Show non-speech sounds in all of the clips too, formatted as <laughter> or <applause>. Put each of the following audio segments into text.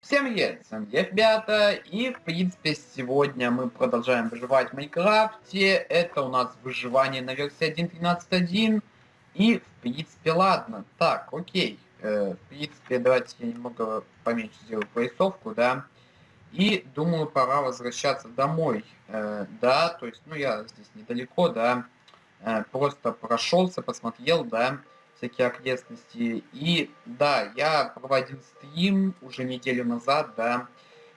Всем привет, с вами я, ребята, и в принципе сегодня мы продолжаем выживать в Майнкрафте, это у нас выживание на версии 1.13.1, и в принципе ладно, так, окей, э, в принципе давайте я немного поменьше сделаю поясовку, да, и думаю пора возвращаться домой, э, да, то есть, ну я здесь недалеко, да, э, просто прошелся, посмотрел, да, всякие окрестности. И да, я проводил стрим уже неделю назад, да.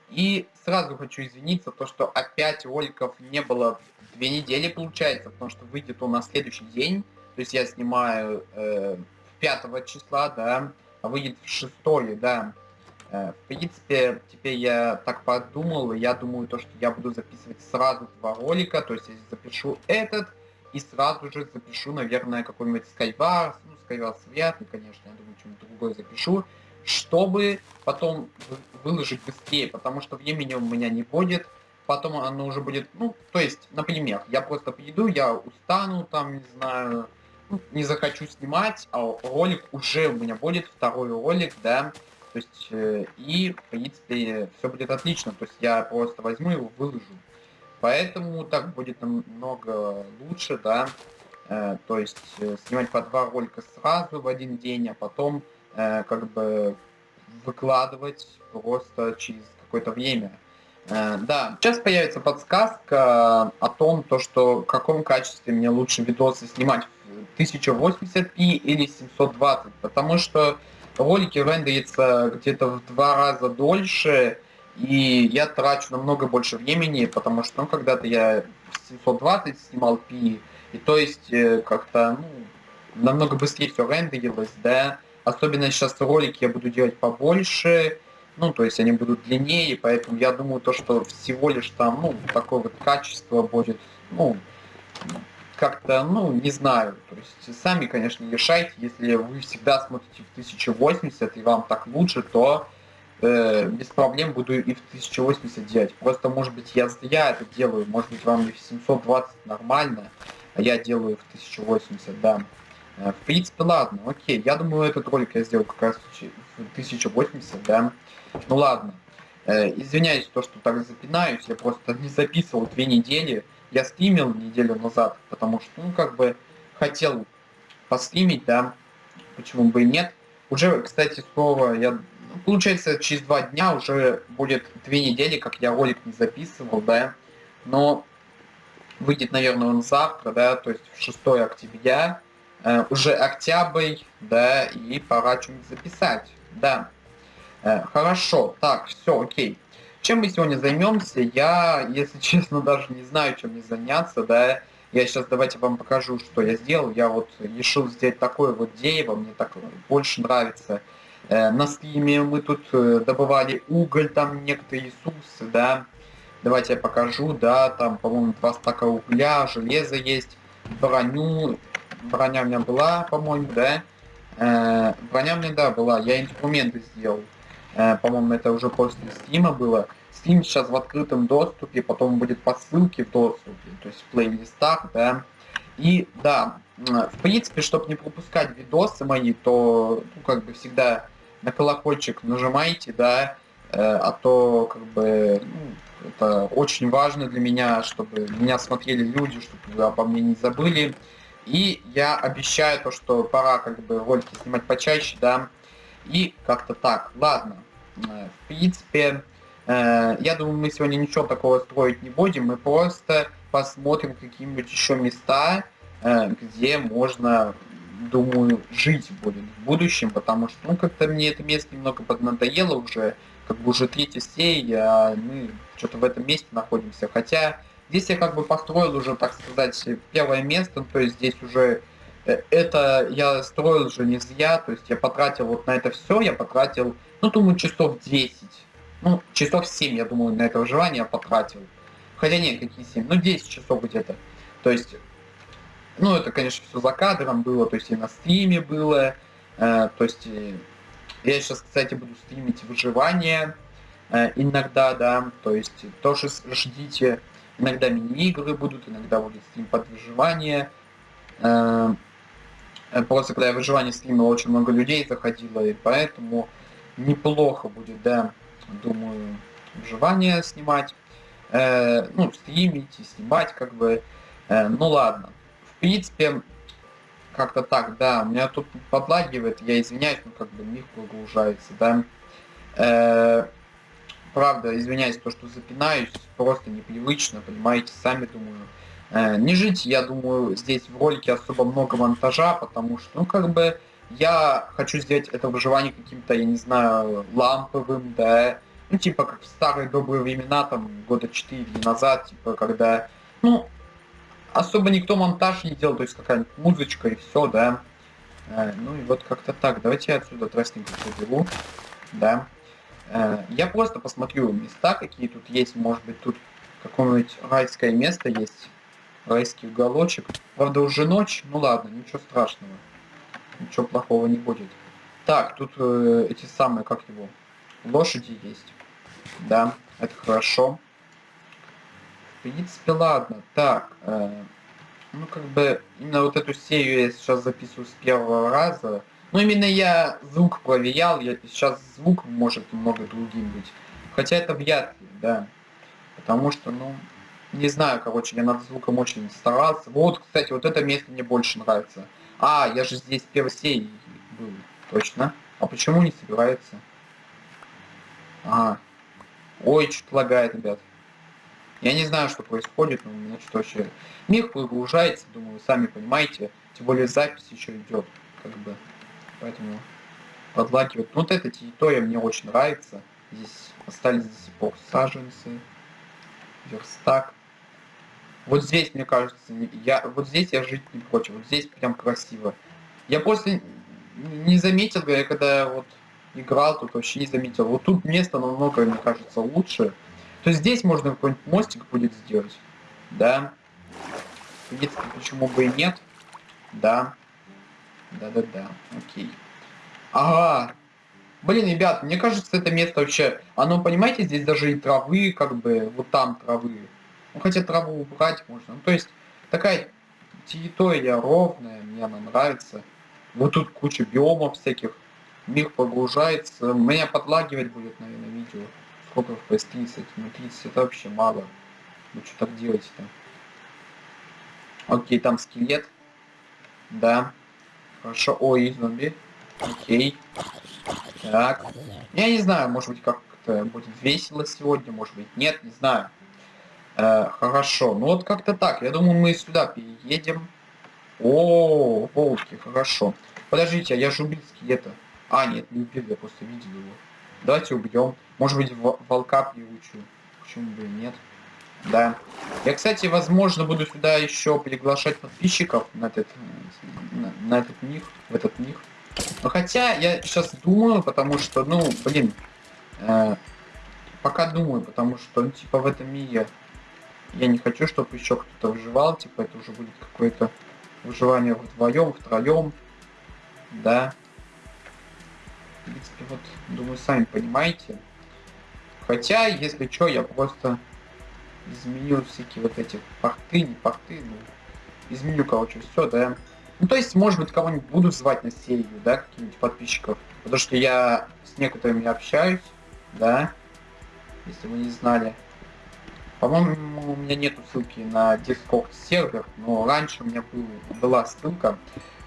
И сразу хочу извиниться, то что опять роликов не было две недели получается, потому что выйдет он на следующий день. То есть я снимаю э, 5 числа, да, а выйдет в 6, да. Э, в принципе, теперь я так подумал, и я думаю, то, что я буду записывать сразу два ролика, то есть я запишу этот, и сразу же запишу, наверное, какой-нибудь Skywars, ну, Skywars вряд ли, конечно, я думаю, что-нибудь другое запишу, чтобы потом выложить быстрее, потому что времени у меня не будет, потом оно уже будет, ну, то есть, например, я просто приеду, я устану, там, не знаю, не захочу снимать, а ролик уже у меня будет, второй ролик, да, то есть, э, и, в принципе, все будет отлично, то есть я просто возьму его, выложу. Поэтому так будет намного лучше, да, э, то есть э, снимать по два ролика сразу в один день, а потом э, как бы выкладывать просто через какое-то время. Да, сейчас появится подсказка о том, то, что в каком качестве мне лучше видосы снимать в 1080p или 720, потому что ролики рендерятся где-то в два раза дольше, и я трачу намного больше времени, потому что ну, когда-то я 720 снимал пи, и то есть э, как-то ну, намного быстрее все рендерилось, да. Особенно сейчас ролики я буду делать побольше, ну, то есть они будут длиннее, поэтому я думаю, то, что всего лишь там, ну, такое вот качество будет, ну, как-то, ну, не знаю, то есть сами, конечно, решайте, если вы всегда смотрите в 1080 и вам так лучше, то э, без проблем буду и в 1080 делать. Просто, может быть, я зря это делаю, может быть, вам и в 720 нормально, а я делаю в 1080, да. Э, в принципе, ладно, окей. Я думаю, этот ролик я сделал как раз в 1080, да. Ну ладно. Э, извиняюсь, то, что так запинаюсь, я просто не записывал две недели. Я стримил неделю назад, потому что, ну, как бы, хотел постримить, да, почему бы и нет. Уже, кстати, слово я получается, через два дня уже будет две недели, как я ролик не записывал, да, но выйдет, наверное, он завтра, да, то есть в 6 октября, э, уже октябрь, да, и пора что-нибудь записать, да. Э, хорошо, так, все, окей. Чем мы сегодня займемся? Я, если <laughs> честно, даже не знаю, чем мне заняться, да. Я сейчас давайте вам покажу, что я сделал. Я вот решил сделать такое вот дерево, мне так больше нравится. Э, на стриме мы тут э, добывали уголь, там некоторые ресурсы, да. Давайте я покажу, да, там, по-моему, два стака угля, железо есть, броню, броня у меня была, по-моему, да. Э, броня у меня, да, была, я инструменты сделал. Э, по-моему, это уже после стрима было. Стрим сейчас в открытом доступе, потом будет по ссылке в доступе, то есть в плейлистах, да. И, да, в принципе, чтобы не пропускать видосы мои, то, ну, как бы всегда на колокольчик нажимайте, да, э, а то как бы ну, это очень важно для меня, чтобы меня смотрели люди, чтобы обо мне не забыли. И я обещаю то, что пора как бы ролики снимать почаще, да, и как-то так. Ладно, э, в принципе, э, я думаю, мы сегодня ничего такого строить не будем, мы просто посмотрим какие-нибудь еще места, где можно думаю, жить будет в будущем, потому что, ну, как-то мне это место немного поднадоело уже, как бы уже третья серия, а мы что-то в этом месте находимся. Хотя здесь я как бы построил уже, так сказать, первое место, то есть здесь уже э, это я строил уже не зря, то есть я потратил вот на это все, я потратил, ну, думаю, часов 10, ну, часов 7, я думаю, на это выживание я потратил. Хотя нет, какие 7, ну, 10 часов где-то. То есть ну, это, конечно, все за кадром было, то есть и на стриме было. Э, то есть э, я сейчас, кстати, буду стримить выживание э, иногда, да, то есть тоже ждите. Иногда мини-игры будут, иногда будет стрим под выживание. Э, э, просто когда я выживание стримил, очень много людей заходило, и поэтому неплохо будет, да. думаю, выживание снимать. Э, ну, стримить и снимать, как бы. Э, ну ладно. Принципе, как-то так, да. Меня тут подлагивает, я извиняюсь, но как бы мир прогружается, да. Э, правда, извиняюсь, то, что запинаюсь, просто непривычно, понимаете, сами думаю. Э, не жить, я думаю, здесь в ролике особо много монтажа, потому что, ну, как бы, я хочу сделать это выживание каким-то, я не знаю, ламповым, да, ну, типа, как в старые добрые времена, там, года 4 назад, типа, когда, ну, особо никто монтаж не делал, то есть какая-нибудь музычка и все, да. Э, ну и вот как-то так. Давайте я отсюда тростник заберу, да. Э, я просто посмотрю места, какие тут есть, может быть, тут какое-нибудь райское место есть, райский уголочек. Правда, уже ночь, ну ладно, ничего страшного, ничего плохого не будет. Так, тут э, эти самые, как его, лошади есть. Да, это хорошо. Принципе, ладно. Так, э, ну как бы именно вот эту серию я сейчас записываю с первого раза. Ну именно я звук проверял, я сейчас звук может немного другим быть. Хотя это вряд ли, да. Потому что, ну, не знаю, короче, я над звуком очень старался. Вот, кстати, вот это место мне больше нравится. А, я же здесь в первой серии был, точно. А почему не собирается? Ага, Ой, что-то лагает, ребят. Я не знаю, что происходит, но у меня что вообще... Мир прогружается, думаю, сами понимаете. Тем более запись еще идет, как бы. Поэтому подлагивает. Ну, вот эта территория мне очень нравится. Здесь остались до сих пор саженцы. Верстак. Вот здесь, мне кажется, я, вот здесь я жить не против. Вот здесь прям красиво. Я после не заметил, когда вот играл, тут вообще не заметил. Вот тут место намного, мне кажется, лучше. То здесь можно какой-нибудь мостик будет сделать. Да. Принципе, почему бы и нет. Да. Да-да-да. Окей. Ага. Блин, ребят, мне кажется, это место вообще... Оно, понимаете, здесь даже и травы, как бы, вот там травы. Ну, хотя траву убрать можно. Ну, то есть, такая территория ровная, мне она нравится. Вот тут куча биомов всяких мир погружается. Меня подлагивать будет, наверное, видео. Сколько FPS 30? Ну 30 это вообще мало. Ну что так делать-то? Окей, там скелет. Да. Хорошо. Ой, зомби. Окей. Так. Я не знаю, может быть как-то будет весело сегодня, может быть нет, не знаю. Э, хорошо. Ну вот как-то так. Я думаю, мы сюда переедем. О, волки, хорошо. Подождите, а я же убил скелета. А, нет, не убил, я просто видел его. Давайте убьем. Может быть, волка приучу. Почему бы и нет? Да. Я, кстати, возможно, буду сюда еще приглашать подписчиков на этот, на, на этот мир, в этот мир. Но хотя я сейчас думаю, потому что, ну, блин, э, пока думаю, потому что, ну, типа, в этом мире я не хочу, чтобы еще кто-то выживал, типа, это уже будет какое-то выживание вдвоем, втроем, да принципе, вот, думаю, сами понимаете. Хотя, если что, я просто изменю всякие вот эти порты, не порты, ну, изменю, короче, все, да. Ну, то есть, может быть, кого-нибудь буду звать на серию, да, каких-нибудь подписчиков. Потому что я с некоторыми общаюсь, да, если вы не знали. По-моему, у меня нету ссылки на Discord сервер, но раньше у меня был, была ссылка.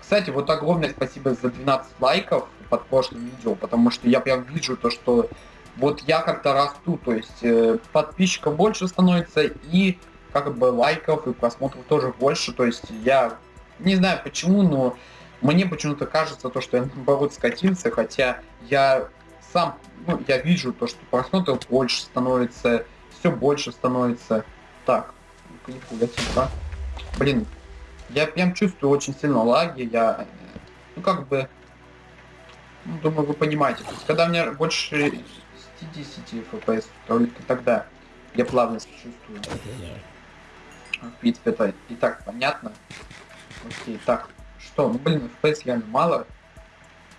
Кстати, вот огромное спасибо за 12 лайков под прошлым видео, потому что я прям вижу то, что вот я как-то расту, то есть э, подписчиков больше становится и как бы лайков и просмотров тоже больше, то есть я не знаю почему, но мне почему-то кажется то, что я наоборот скатился, хотя я сам, ну, я вижу то, что просмотров больше становится, все больше становится. Так, нихуя типа. Блин, я прям чувствую очень сильно лаги, я, ну как бы, ну, думаю, вы понимаете. То есть, когда у меня больше 60 FPS, только тогда я плавность чувствую. В принципе, это и так понятно. Окей, так, что? Ну, блин, FPS реально мало.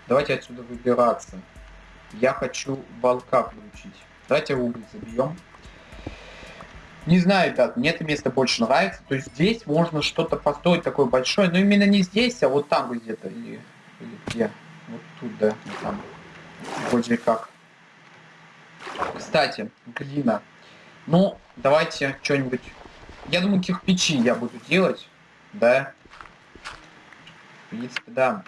Давайте отсюда выбираться. Я хочу волка получить. Давайте уголь забьем. Не знаю, ребят, мне это место больше нравится. То есть здесь можно что-то построить такое большое, но именно не здесь, а вот там где-то. Или, или где. Вот тут, да, там. Вроде как. Кстати, глина. Ну, давайте что-нибудь... Я думаю, кирпичи я буду делать, да? В принципе, да.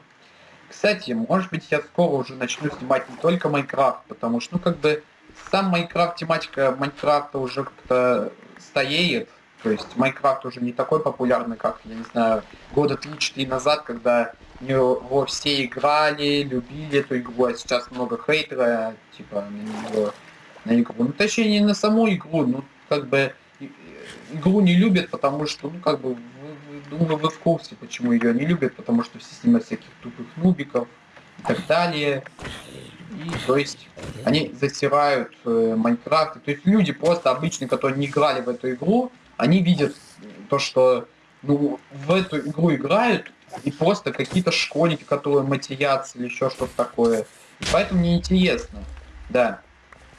Кстати, может быть, я скоро уже начну снимать не только Майнкрафт, потому что, ну, как бы, сам Майнкрафт, тематика Майнкрафта уже как-то стоеет. То есть Майнкрафт уже не такой популярный, как, я не знаю, года 3-4 назад, когда его все играли, любили эту игру, а сейчас много хейтера, типа, на нее, на игру. Ну, точнее, не на саму игру, ну, как бы, игру не любят, потому что, ну, как бы, вы, вы, думаю, вы в курсе, почему ее не любят, потому что все снимают всяких тупых нубиков и так далее. И, то есть, они засирают э, Майнкрафт. То есть, люди просто обычные, которые не играли в эту игру, они видят то, что, ну, в эту игру играют, и просто какие-то школьники, которые матерятся или еще что-то такое. И поэтому мне интересно, да.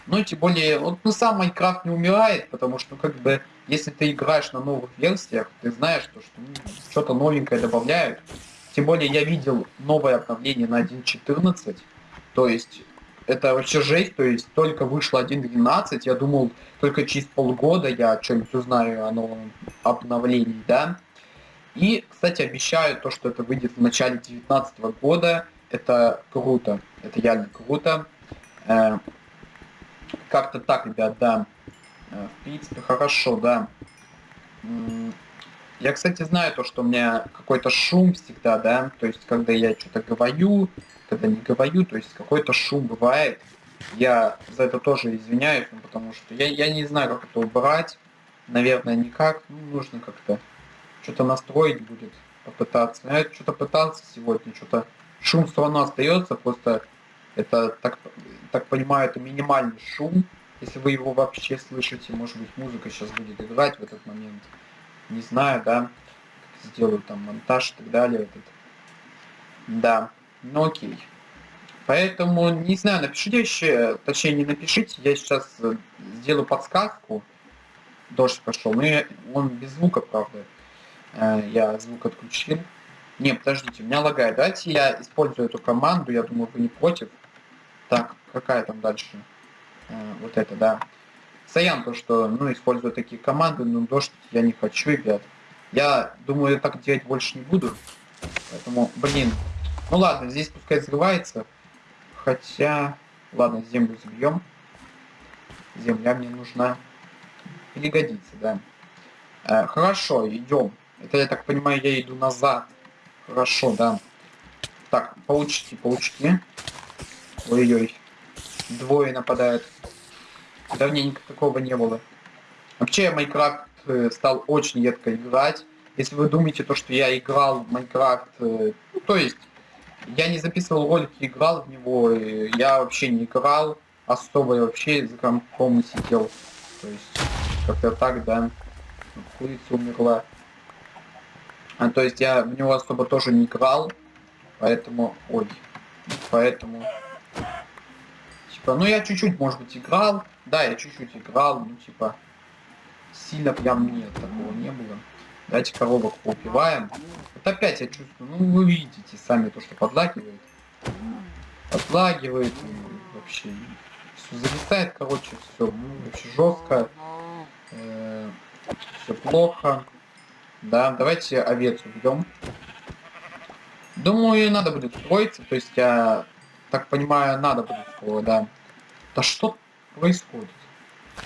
Ну и тем более, вот ну сам Майнкрафт не умирает, потому что, как бы, если ты играешь на новых версиях, ты знаешь, что, что ну, что-то новенькое добавляют. Тем более я видел новое обновление на 1.14, то есть это вообще жесть, то есть только вышло 1.12, я думал, только через полгода я что-нибудь узнаю о новом обновлении, да. И, кстати, обещаю то, что это выйдет в начале 2019 года. Это круто. Это реально круто. Э, Как-то так, ребят, да. Э, в принципе, хорошо, да. Я, кстати, знаю то, что у меня какой-то шум всегда, да. То есть, когда я что-то говорю, когда не говорю, то есть какой-то шум бывает. Я за это тоже извиняюсь, ну, потому что я, я не знаю, как это убрать. Наверное, никак. Ну, нужно как-то что-то настроить будет, попытаться. Я что-то пытался сегодня, что-то шум все равно остается, просто это, так, так понимаю, это минимальный шум, если вы его вообще слышите, может быть музыка сейчас будет играть в этот момент, не знаю, да, сделаю там монтаж и так далее, этот. да, ну окей. Поэтому, не знаю, напишите еще, точнее не напишите, я сейчас э, сделаю подсказку, дождь пошел, но он без звука, правда, Э, я звук отключил. Не, подождите, у меня лагает. Давайте я использую эту команду, я думаю, вы не против. Так, какая там дальше? Э, вот это, да. Саян то, что, ну, использую такие команды, но дождь я не хочу, ребят. Я думаю, так делать больше не буду. Поэтому, блин. Ну ладно, здесь пускай взрывается. Хотя, ладно, землю забьем. Земля мне нужна. Или годится, да. Э, хорошо, идем. Это, я так понимаю, я иду назад. Хорошо, да. Так, получите, получите. Ой-ой. Двое нападают. Давненько такого не было. Вообще, Майнкрафт э, стал очень едко играть. Если вы думаете, то, что я играл в Майнкрафт, э, ну, то есть, я не записывал ролики, играл в него, я вообще не играл, особо я вообще за компом сидел. То есть, как-то так, да. Курица умерла. А, то есть я в него особо тоже не играл, поэтому... Ой. Поэтому... Ну я чуть-чуть, может быть, играл. Да, я чуть-чуть играл, ну типа... Сильно прям нет, такого не было. Давайте коробок поубиваем. Вот опять я чувствую, ну вы видите сами то, что подлагивает. Подлагивает и вообще все зависает, короче, все ну, вообще жестко. -э все плохо. Да, давайте овец убьем. Думаю, надо будет строиться, то есть я так понимаю, надо будет скоро, да. Да что происходит?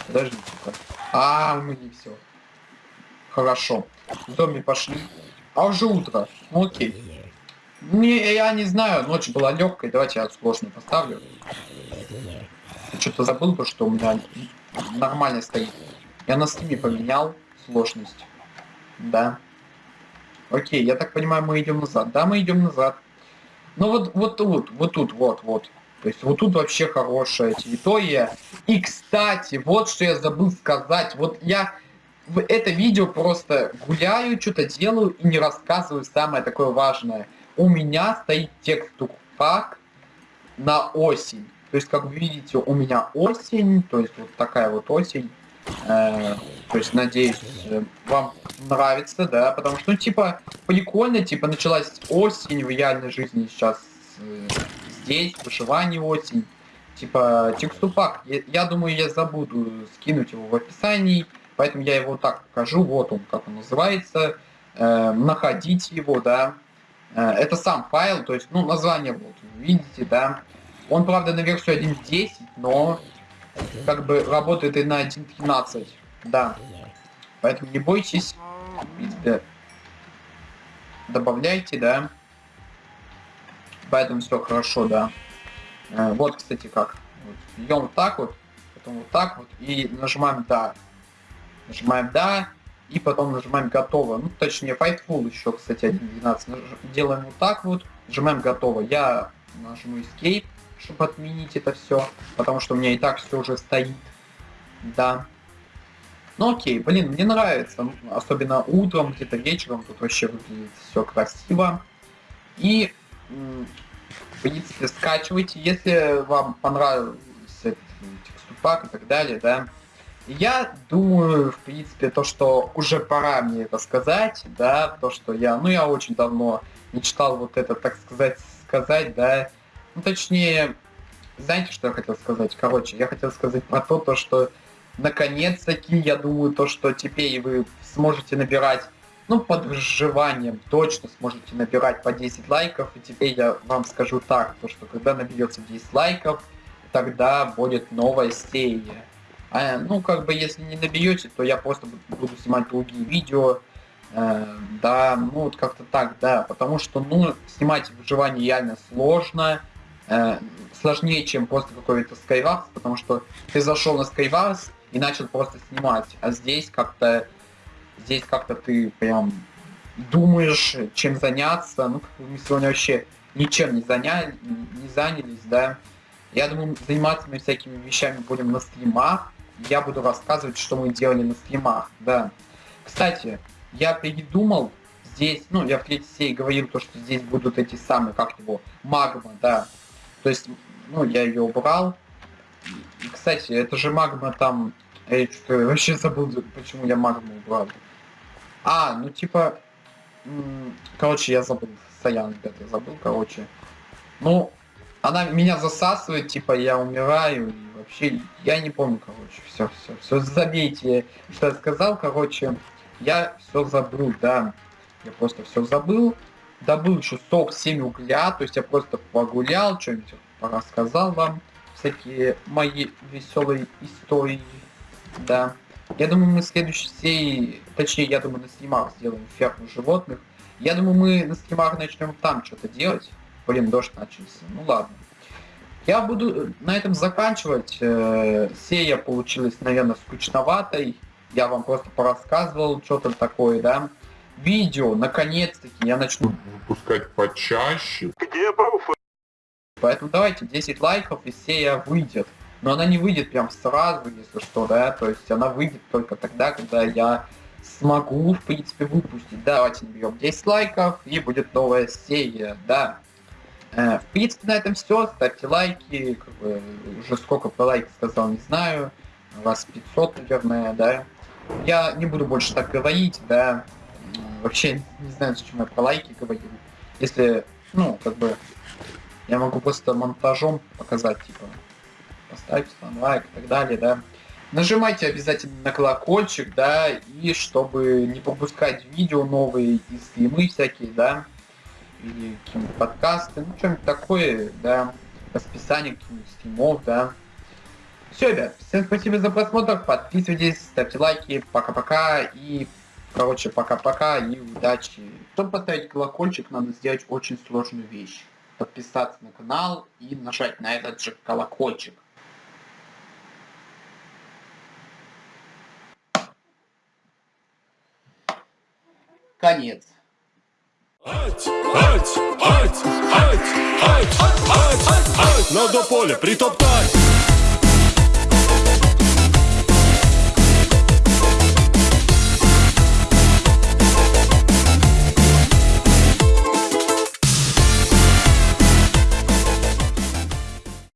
Подождите-ка. А, мы не все. Хорошо. Зомби пошли. А уже утро. Ну окей. Не, я не знаю, ночь была легкой. Давайте я сложный поставлю. Что-то забыл, то, что у меня нормально стоит. Я на стиме поменял сложность. Да. Окей, я так понимаю, мы идем назад. Да, мы идем назад. Ну вот, вот тут, вот тут, вот, вот. То есть вот тут вообще хорошая территория. И, кстати, вот что я забыл сказать. Вот я в это видео просто гуляю, что-то делаю и не рассказываю самое такое важное. У меня стоит текст на осень. То есть, как вы видите, у меня осень, то есть вот такая вот осень. Э, то есть, надеюсь, вам нравится, да, потому что, ну, типа, прикольно, типа, началась осень в реальной жизни сейчас э, здесь, выживание осень. типа текступак. Я, я думаю, я забуду скинуть его в описании, поэтому я его так покажу. Вот он, как он называется. Э, находите его, да. Э, это сам файл, то есть, ну, название вот, видите, да. Он, правда, на версию 1.10, но как бы работает и на 1.13, да. Поэтому не бойтесь, добавляйте, да. Поэтому все хорошо, да. Э, вот, кстати, как. Вот, идем вот так вот, потом вот так вот, и нажимаем «Да». Нажимаем «Да», и потом нажимаем «Готово». Ну, точнее, Fightful еще, кстати, 1.12. Делаем вот так вот, нажимаем «Готово». Я нажму Escape, чтобы отменить это все, потому что у меня и так все уже стоит. Да. Ну окей, блин, мне нравится, особенно утром, где-то вечером, тут вообще выглядит все красиво. И, в принципе, скачивайте, если вам понравился этот текступак и так далее, да. Я думаю, в принципе, то, что уже пора мне это сказать, да, то, что я, ну, я очень давно мечтал вот это, так сказать, сказать, да, ну, точнее, знаете, что я хотел сказать? Короче, я хотел сказать про то, то что наконец-таки, я думаю, то, что теперь вы сможете набирать, ну, под выживанием точно сможете набирать по 10 лайков, и теперь я вам скажу так, то, что когда наберется 10 лайков, тогда будет новая серия. А, ну, как бы, если не наберете, то я просто буду снимать другие видео, э, да, ну, вот как-то так, да, потому что, ну, снимать выживание реально сложно, э, сложнее, чем просто какой-то Skywars, потому что ты зашел на Skywars и начал просто снимать, а здесь как-то здесь как-то ты прям думаешь, чем заняться, ну, мы сегодня вообще ничем не заняли, не занялись, да. Я думаю, заниматься мы всякими вещами будем на стримах. Я буду рассказывать, что мы делали на стримах, да. Кстати, я придумал здесь, ну, я в третьей серии говорил, то, что здесь будут эти самые, как его, магма, да. То есть, ну, я ее убрал. И, кстати, это же магма там... Я что вообще забыл, почему я магму убрал. А, ну типа... Короче, я забыл. Саян, ребят, я забыл, короче. Ну, она меня засасывает, типа, я умираю, и вообще, я не помню, короче, все, все, все, забейте, что я сказал, короче, я все забыл, да, я просто все забыл, добыл еще 47 угля, то есть я просто погулял, что-нибудь рассказал вам, всякие мои веселые истории, да. Я думаю, мы в следующей серии, точнее, я думаю, на стримах сделаем ферму животных. Я думаю, мы на стримах начнем там что-то делать. Блин, дождь начался. Ну ладно. Я буду на этом заканчивать. Э, серия получилась, наверное, скучноватой. Я вам просто порассказывал, что там такое, да видео, наконец-таки, я начну выпускать почаще. Где пруфы? Поэтому давайте 10 лайков и серия выйдет. Но она не выйдет прям сразу, если что, да, то есть она выйдет только тогда, когда я смогу, в принципе, выпустить. Давайте наберем 10 лайков и будет новая серия, да. Э, в принципе, на этом все. Ставьте лайки. Как бы, уже сколько по лайк сказал, не знаю. Раз 500, наверное, да. Я не буду больше так говорить, да вообще не знаю, зачем я про лайки говорил. Если, ну, как бы, я могу просто монтажом показать, типа, поставьте там лайк и так далее, да. Нажимайте обязательно на колокольчик, да, и чтобы не пропускать видео новые и стримы всякие, да, или какие-нибудь подкасты, ну, что-нибудь такое, да, расписание каких-нибудь стримов, да. Все, ребят, всем спасибо за просмотр, подписывайтесь, ставьте лайки, пока-пока и Короче, пока-пока и удачи. Чтобы поставить колокольчик, надо сделать очень сложную вещь. Подписаться на канал и нажать на этот же колокольчик. Конец. Надо поле притоптать.